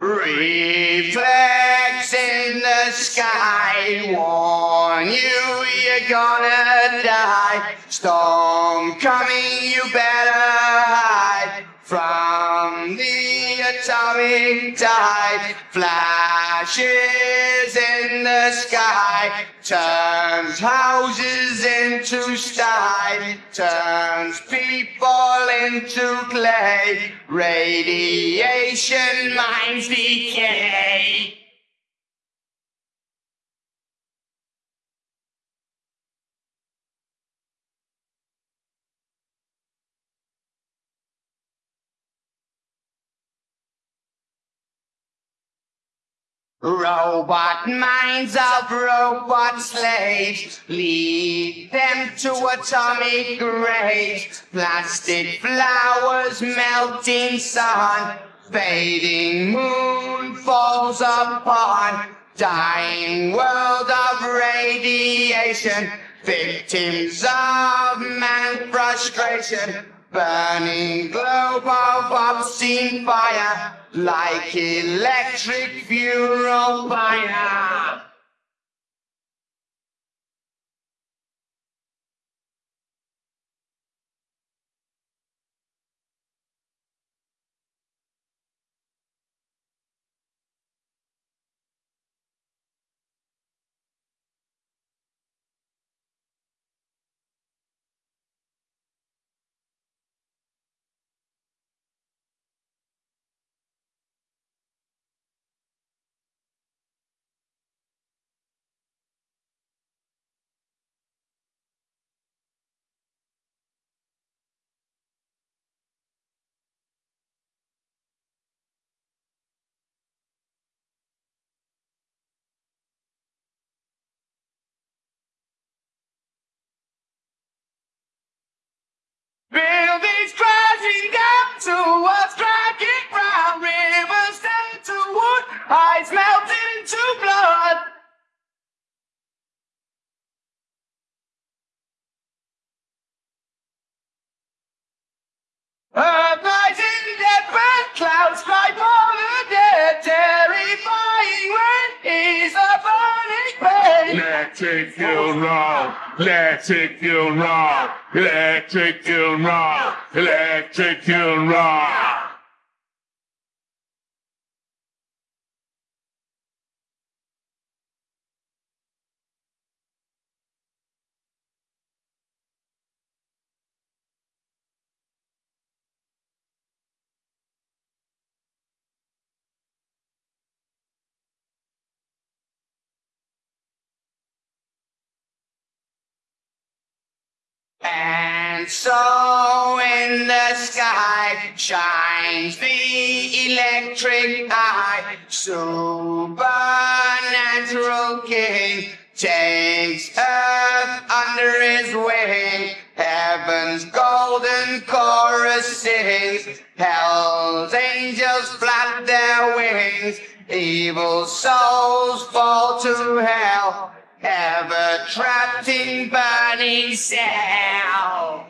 Reflex in the sky, warn you you're gonna die. Storm coming, you better hide from the atomic tide. Flashes in the sky, turns houses into sty, turns people into clay. Radiation minds decay. Robot minds of robot slaves lead them to atomic graves. Plastic flowers, melting sun, fading moon falls upon dying world of radiation. Victims of man frustration, burning globe of obscene fire like electric funeral fire. Ice melting into blood. Earth lies in dead burnt clouds, fly for the dead, terrifying rain is a burning pain. Electric funeral, electric funeral, electric funeral, electric funeral. And so in the sky shines the electric eye. Supernatural king takes earth under his wing. Heaven's golden chorus sings. Hell's angels flap their wings. Evil souls fall to hell ever trapped in burning cell.